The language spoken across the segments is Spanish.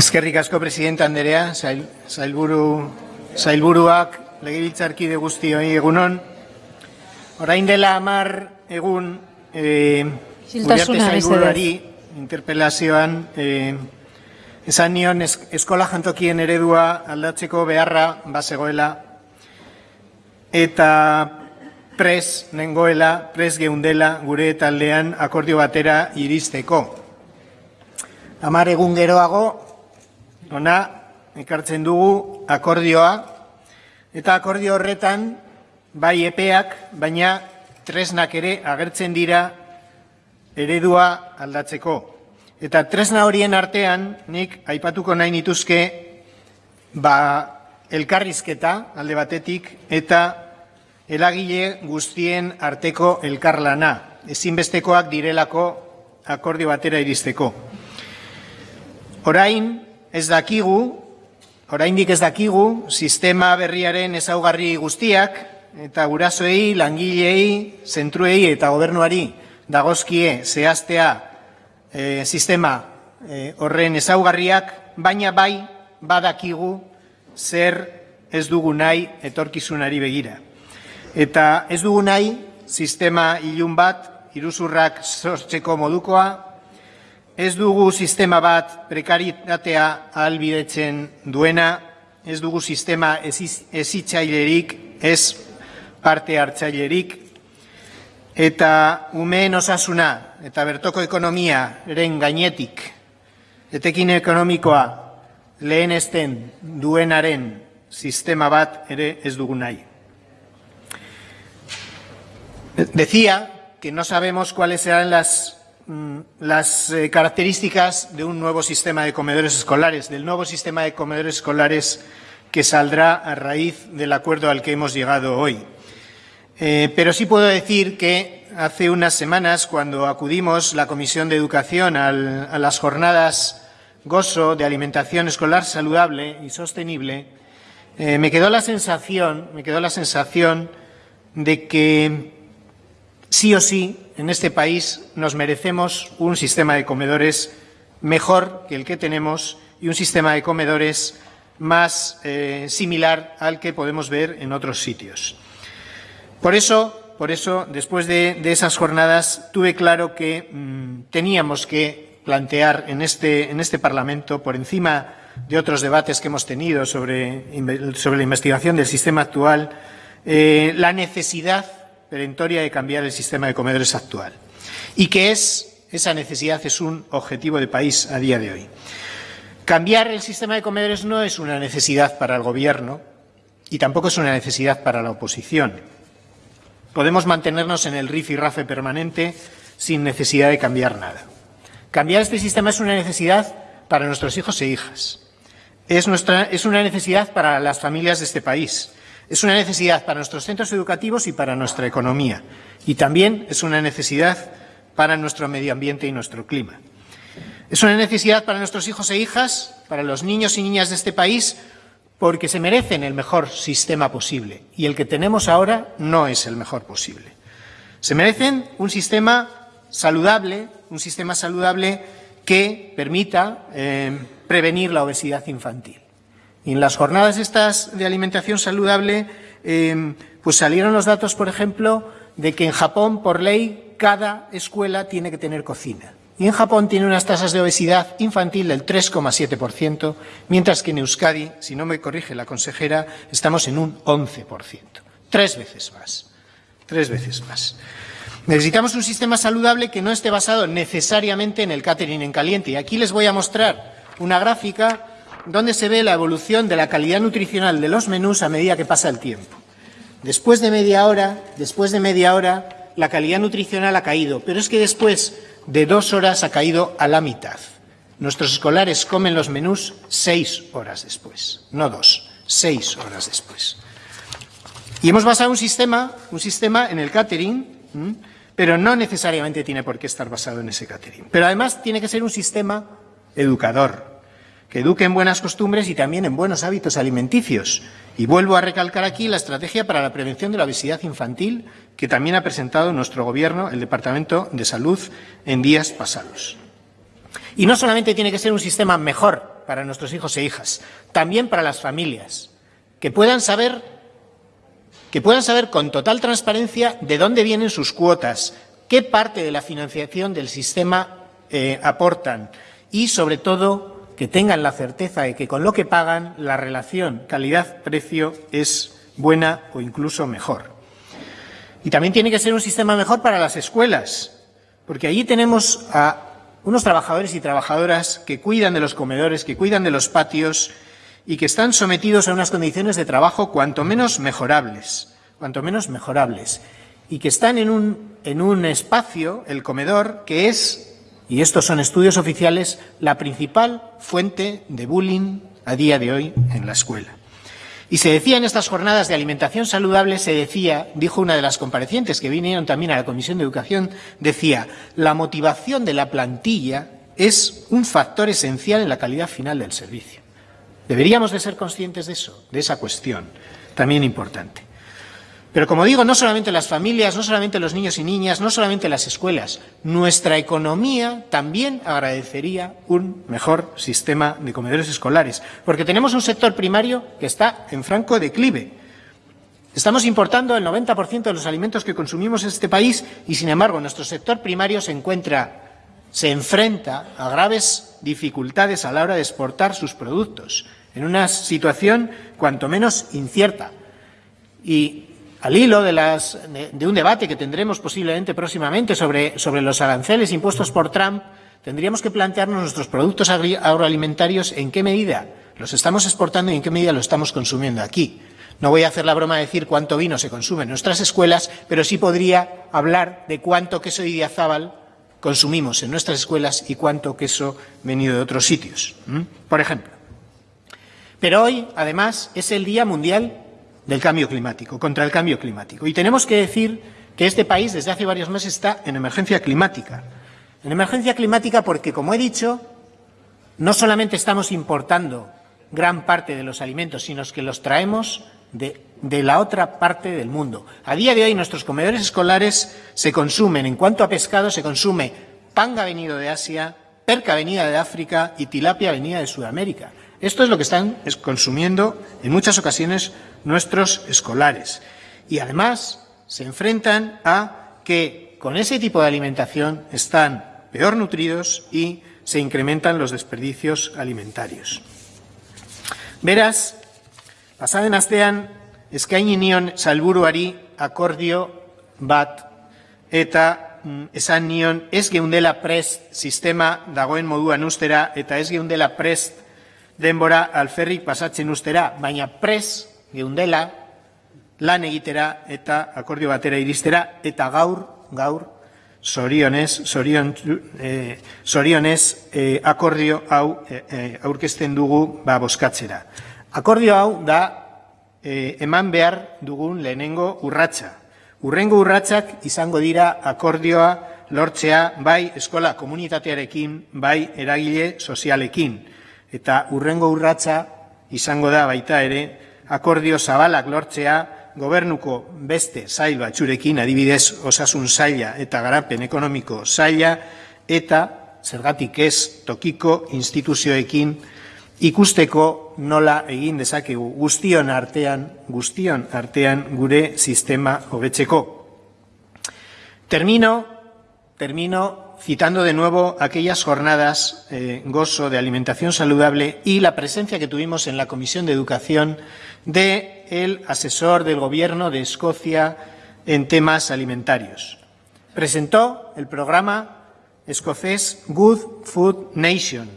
Eskerrik asko presidente Anderea, zail, zailburu, zailburuak, legebiltzarkide guztioi egunon. Orain dela amar egun eh, Uriarte zailburuari interpelazioan eh, esan nion es, eskola jantokien eredua aldatzeko beharra bazegoela eta pres nengoela, pres geundela gure taldean akordio batera iristeko. Amar egun geroago, ona ekartzen dugu akordioa, eta akordio horretan bai epeak, baina tresnak ere agertzen dira eredua aldatzeko. Eta tresna horien artean, nik aipatuko nahi nituzke, ba, elkarrizketa alde batetik, eta elagile guztien arteko elkarlana, ezinbestekoak direlako akordio batera iristeko. Orain, ez dakigu, oraindik ez dakigu, sistema berriaren ezaugarri guztiak, eta gurasoei, langilei, zentruei eta gobernuari dagozkie zehaztea e, sistema e, horren ezaugarriak, baina bai badakigu zer ez dugu nahi etorkizunari begira. Eta ez dugu nahi sistema ilun bat, iruzurrak sortzeko modukoa, Ez dugu sistema bat prekaritatea albidetzen duena, ez dugu sistema ezitzailerik, ez parte hartzailerik, eta umeen osasuna eta bertoko ekonomia eren gainetik, etekin ekonomikoa lehen esten duenaren sistema bat ere ez dugu nahi. Decía que no sabemos cuáles serán las las eh, características de un nuevo sistema de comedores escolares, del nuevo sistema de comedores escolares que saldrá a raíz del acuerdo al que hemos llegado hoy. Eh, pero sí puedo decir que hace unas semanas, cuando acudimos la Comisión de Educación a las jornadas GOSO de alimentación escolar saludable y sostenible, eh, me quedó la sensación, me quedó la sensación de que sí o sí en este país nos merecemos un sistema de comedores mejor que el que tenemos y un sistema de comedores más eh, similar al que podemos ver en otros sitios. Por eso, por eso después de, esas jornadas, tuve claro que mmm, teníamos que plantear en este, en este Parlamento, por encima de otros debates que hemos tenido sobre, sobre la investigación del sistema actual, eh, la necesidad perentoria de cambiar el sistema de comedores actual. Y que es, esa necesidad es un objetivo de país a día de hoy. Cambiar el sistema de comedores no es una necesidad para el Gobierno y tampoco es una necesidad para la oposición. Podemos mantenernos en el rifirrafe permanente sin necesidad de cambiar nada. Cambiar este sistema es una necesidad para nuestros hijos e hijas. Es, es una necesidad para las familias de este país. Es una necesidad para nuestros centros educativos y para nuestra economía. Y también es una necesidad para nuestro medio ambiente y nuestro clima. Es una necesidad para nuestros hijos e hijas, para los niños y niñas de este país, porque se merecen el mejor sistema posible. Y el que tenemos ahora no es el mejor posible. Se merecen un sistema saludable, un sistema saludable que permita eh, prevenir la obesidad infantil. Y en las jornadas estas de alimentación saludable, eh, pues salieron los datos, por ejemplo, de que en Japón, por ley, cada escuela tiene que tener cocina. Y en Japón tiene unas tasas de obesidad infantil del 3,7%, mientras que en Euskadi, si no me corrige la consejera, estamos en un 11%. Tres veces más. Tres veces más. Necesitamos un sistema saludable que no esté basado necesariamente en el catering en caliente. Y aquí les voy a mostrar una gráfica donde se ve la evolución de la calidad nutricional de los menús a medida que pasa el tiempo. Después de media hora, después de media hora, la calidad nutricional ha caído, pero es que después de dos horas ha caído a la mitad. Nuestros escolares comen los menús seis horas después, no dos, seis horas después. Y hemos basado un sistema, un sistema en el catering, pero no necesariamente tiene por qué estar basado en ese catering. Pero además tiene que ser un sistema educador, que eduque en buenas costumbres y también en buenos hábitos alimenticios. Y vuelvo a recalcar aquí la estrategia para la prevención de la obesidad infantil que también ha presentado nuestro Gobierno, el Departamento de Salud, en días pasados. Y no solamente tiene que ser un sistema mejor para nuestros hijos e hijas, también para las familias, que puedan saber que puedan saber con total transparencia de dónde vienen sus cuotas, qué parte de la financiación del sistema eh, aportan y, sobre todo, que tengan la certeza de que con lo que pagan la relación calidad-precio es buena o incluso mejor. Y también tiene que ser un sistema mejor para las escuelas, porque allí tenemos a unos trabajadores y trabajadoras que cuidan de los comedores, que cuidan de los patios y que están sometidos a unas condiciones de trabajo cuanto menos mejorables, cuanto menos mejorables, y que están en un, en un espacio, el comedor, que es, y estos son estudios oficiales, la principal fuente de bullying a día de hoy en la escuela. Y se decía en estas jornadas de alimentación saludable, se decía, dijo una de las comparecientes que vinieron también a la Comisión de Educación, decía, la motivación de la plantilla es un factor esencial en la calidad final del servicio. Deberíamos de ser conscientes de eso, de esa cuestión, también importante. Pero como digo, no solamente las familias, no solamente los niños y niñas, no solamente las escuelas, nuestra economía también agradecería un mejor sistema de comedores escolares, porque tenemos un sector primario que está en franco declive. Estamos importando el 90% de los alimentos que consumimos en este país y, sin embargo, nuestro sector primario se encuentra, se enfrenta a graves dificultades a la hora de exportar sus productos, en una situación cuanto menos incierta. Y al hilo de, las, de, un debate que tendremos posiblemente próximamente sobre, los aranceles impuestos por Trump, tendríamos que plantearnos nuestros productos agroalimentarios en qué medida los estamos exportando y en qué medida los estamos consumiendo aquí. No voy a hacer la broma de decir cuánto vino se consume en nuestras escuelas, pero sí podría hablar de cuánto queso idiazábal consumimos en nuestras escuelas y cuánto queso venido de otros sitios, por ejemplo. Pero hoy, además, es el Día Mundial del cambio climático, contra el cambio climático. Y tenemos que decir que este país desde hace varios meses está en emergencia climática. En emergencia climática porque, como he dicho, no solamente estamos importando gran parte de los alimentos, sino que los traemos de, de, la otra parte del mundo. A día de hoy nuestros comedores escolares se consumen, en cuanto a pescado, se consume panga venido de Asia, perca venida de África y tilapia venida de Sudamérica. Esto es lo que están consumiendo en muchas ocasiones nuestros escolares. Y además se enfrentan a que con ese tipo de alimentación están peor nutridos y se incrementan los desperdicios alimentarios. Beraz, pasaden astean eskaini nion salburuari akordio bat eta mm, esan nion ez geundela prest sistema dagoen moduan ustera eta ez geundela prest denbora alferrik pasatzen ustera, baina pres geundela lan egitera eta akordio batera iristera eta gaur, gaur, sorionez, sorion, eh, sorionez eh, akordio hau eh, eh, aurkezten dugu ba, boskatzera. Akordio hau da eh, eman behar dugun lehenengo urratsa. Urrengo urratsak izango dira akordioa lortzea bai eskola komunitatearekin, bai eragile sozialekin eta urrengo urratsa izango da baita ere akordio zabalak lortzea gobernuko beste sail batzurekin adibidez osasun saila eta garapen ekonomiko saila eta zergatik ez tokiko instituzioekin ikusteko nola egin dezakegu guztion artean guztion artean gure sistema hobetzeko. Termino termino citando de nuevo aquellas jornadas eh, gozo de alimentación saludable y la presencia que tuvimos en la Comisión de Educación del el asesor del Gobierno de Escocia en temas alimentarios. Presentó el programa escocés Good Food Nation,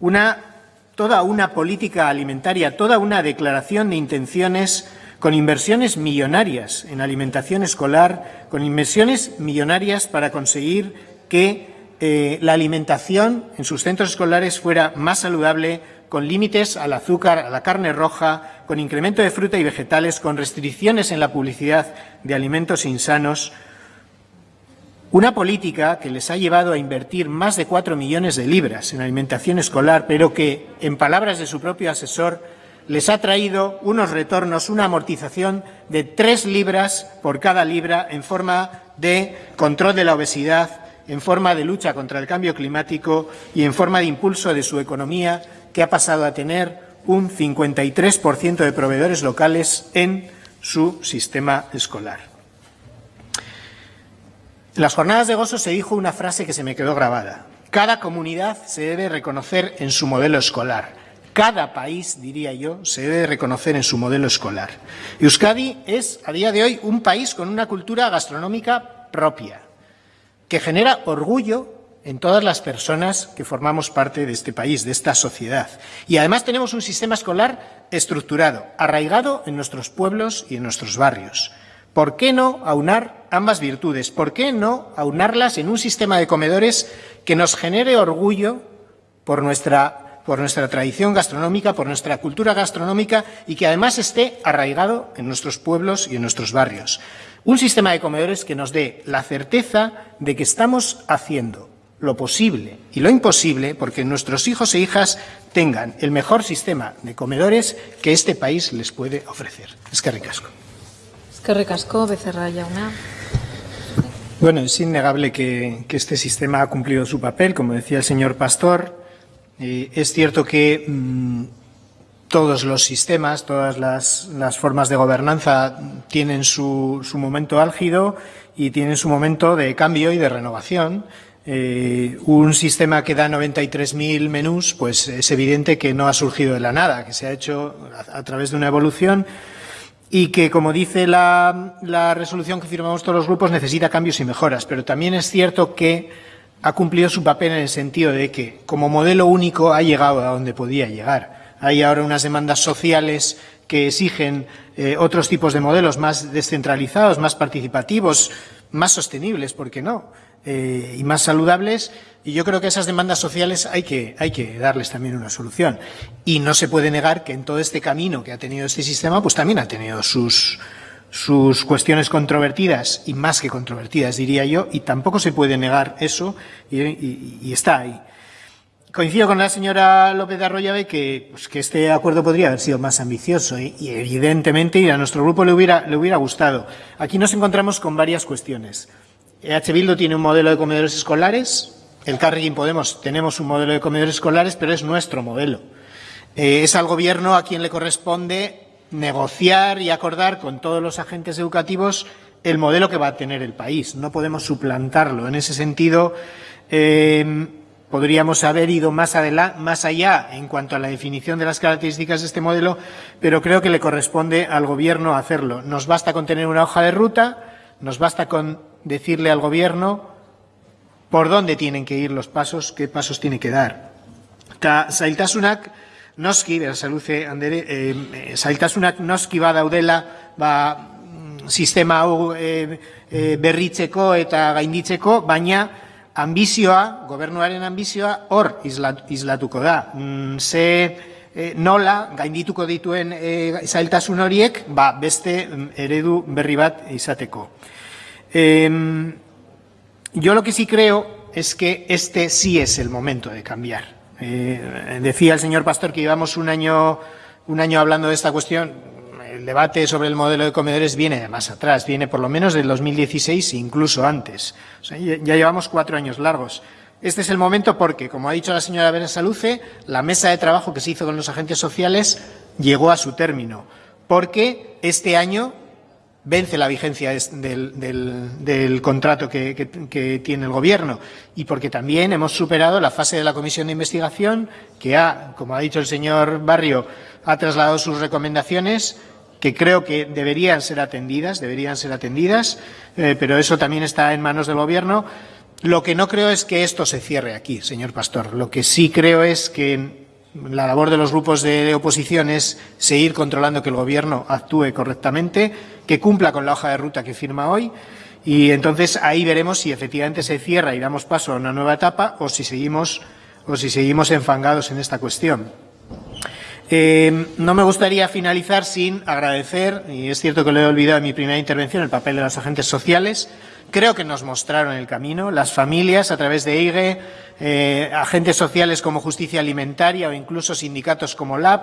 una, toda una política alimentaria, toda una declaración de intenciones con inversiones millonarias en alimentación escolar, con inversiones millonarias para conseguir que eh, la alimentación en sus centros escolares fuera más saludable, con límites al azúcar, a la carne roja, con incremento de fruta y vegetales, con restricciones en la publicidad de alimentos insanos. Una política que les ha llevado a invertir más de cuatro millones de libras en alimentación escolar, pero que, en palabras de su propio asesor, les ha traído unos retornos, una amortización de tres libras por cada libra en forma de control de la obesidad, en forma de lucha contra el cambio climático y en forma de impulso de su economía que ha pasado a tener un 53% de proveedores locales en su sistema escolar. En las jornadas de gozo se dijo una frase que se me quedó grabada. Cada comunidad se debe reconocer en su modelo escolar. Cada país, diría yo, se debe reconocer en su modelo escolar. Euskadi es, a día de hoy, un país con una cultura gastronómica propia, que genera orgullo en todas las personas que formamos parte de este país, de esta sociedad. Y además tenemos un sistema escolar estructurado, arraigado en nuestros pueblos y en nuestros barrios. ¿Por qué no aunar ambas virtudes? ¿Por qué no aunarlas en un sistema de comedores que nos genere orgullo por nuestra, por nuestra tradición gastronómica, por nuestra cultura gastronómica y que además esté arraigado en nuestros pueblos y en nuestros barrios? Un sistema de comedores que nos dé la certeza de que estamos haciendo lo posible y lo imposible porque nuestros hijos e hijas tengan el mejor sistema de comedores que este país les puede ofrecer. Es que ricasco. Es que ricasco, Becerra Yauna. Bueno, es innegable que, que, este sistema ha cumplido su papel, como decía el señor Pastor. Eh, es cierto que mmm, todos los sistemas, todas las, las, formas de gobernanza tienen su, su momento álgido y tienen su momento de cambio y de renovación eh, un sistema que da 93.000 menús, pues es evidente que no ha surgido de la nada, que se ha hecho a, a través de una evolución y que, como dice la, la, resolución que firmamos todos los grupos, necesita cambios y mejoras. Pero también es cierto que ha cumplido su papel en el sentido de que, como modelo único, ha llegado a donde podía llegar. Hay ahora unas demandas sociales que exigen eh, otros tipos de modelos más descentralizados, más participativos, más sostenibles, ¿por qué no? eh, y más saludables y yo creo que esas demandas sociales hay que, hay que darles también una solución. Y no se puede negar que en todo este camino que ha tenido este sistema, pues también ha tenido sus, sus cuestiones controvertidas y más que controvertidas, diría yo, y tampoco se puede negar eso y, y, está ahí. Coincido con la señora López de Arroyave que, pues, que este acuerdo podría haber sido más ambicioso y, y evidentemente a nuestro grupo le hubiera, le hubiera gustado. Aquí nos encontramos con varias cuestiones. EH Bildu tiene un modelo de comedores escolares, el Carrequín Podemos tenemos un modelo de comedores escolares, pero es nuestro modelo. Eh, es al Gobierno a quien le corresponde negociar y acordar con todos los agentes educativos el modelo que va a tener el país. No podemos suplantarlo. En ese sentido, eh, podríamos haber ido más, más allá en cuanto a la definición de las características de este modelo, pero creo que le corresponde al Gobierno hacerlo. Nos basta con tener una hoja de ruta, nos basta con decirle al Gobierno por dónde tienen que ir los pasos, qué pasos tiene que dar. Ta zailtasunak noski, berasaluze andere, eh, zailtasunak noski badaudela ba, mm, sistema hau e, e, berritzeko eta gainditzeko, baina ambizioa, gobernuaren ambizioa, hor islatuko da. Mm, ze e, nola gaindituko dituen e, zailtasun horiek, ba, beste mm, eredu berri bat. Eh, yo lo que sí creo es que este sí es el momento de cambiar. Eh, decía el señor Pastor que llevamos un año, un año hablando de esta cuestión. El debate sobre el modelo de comedores viene de más atrás, viene por lo menos del 2016 e incluso antes. Ya llevamos cuatro años largos. Este es el momento porque, como ha dicho la señora Berasaluce, la mesa de trabajo que se hizo con los agentes sociales llegó a su término. Porque este año vence la vigencia del, contrato que, tiene el Gobierno y porque también hemos superado la fase de la comisión de investigación que ha, como ha dicho el señor Barrio, ha trasladado sus recomendaciones que creo que deberían ser atendidas, deberían ser atendidas, eh, pero eso también está en manos del Gobierno. Lo que no creo es que esto se cierre aquí, señor Pastor. Lo que sí creo es que la labor de los grupos de oposición es seguir controlando que el Gobierno actúe correctamente, que cumpla con la hoja de ruta que firma hoy y entonces ahí veremos si efectivamente se cierra y damos paso a una nueva etapa o si seguimos, o si seguimos enfangados en esta cuestión. Eh, no me gustaría finalizar sin agradecer, y es cierto que lo he olvidado en mi primera intervención, el papel de los agentes sociales. Creo que nos mostraron el camino, las familias a través de IGE, eh, agentes sociales como Justicia Alimentaria o incluso sindicatos como LAB,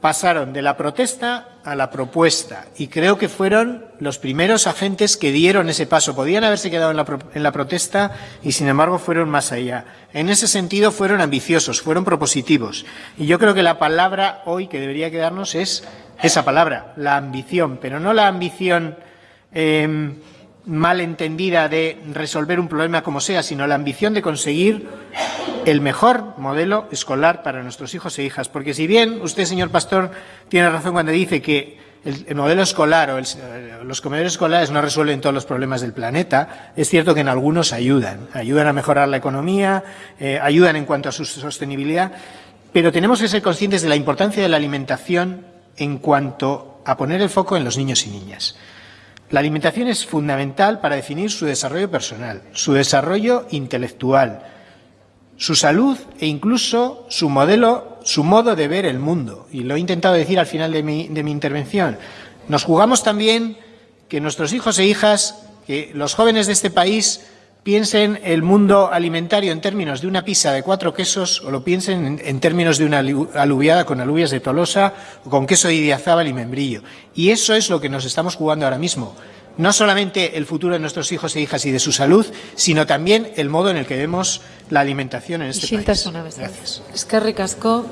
pasaron de la protesta a la propuesta y creo que fueron los primeros agentes que dieron ese paso. Podían haberse quedado en la, en la, protesta y sin embargo fueron más allá. En ese sentido fueron ambiciosos, fueron propositivos. Y yo creo que la palabra hoy que debería quedarnos es esa palabra, la ambición, pero no la ambición eh, mal entendida de resolver un problema como sea, sino la ambición de conseguir el mejor modelo escolar para nuestros hijos e hijas. Porque si bien usted, señor Pastor, tiene razón cuando dice que el, el modelo escolar o los comedores escolares no resuelven todos los problemas del planeta, es cierto que en algunos ayudan. Ayudan a mejorar la economía, eh, ayudan en cuanto a su sostenibilidad, pero tenemos que ser conscientes de la importancia de la alimentación en cuanto a poner el foco en los niños y niñas. La alimentación es fundamental para definir su desarrollo personal, su desarrollo intelectual, su salud e incluso su modelo, su modo de ver el mundo. Y lo he intentado decir al final de mi, intervención. Nos jugamos también que nuestros hijos e hijas, que los jóvenes de este país piensen el mundo alimentario en términos de una pizza de cuatro quesos o lo piensen en, en términos de una alubiada con alubias de Tolosa o con queso de Idiazábal y membrillo. Y eso es lo que nos estamos jugando ahora mismo. No solamente el futuro de nuestros hijos e hijas y de su salud, sino también el modo en el que vemos la alimentación en este país. Gracias. Es que ricasco.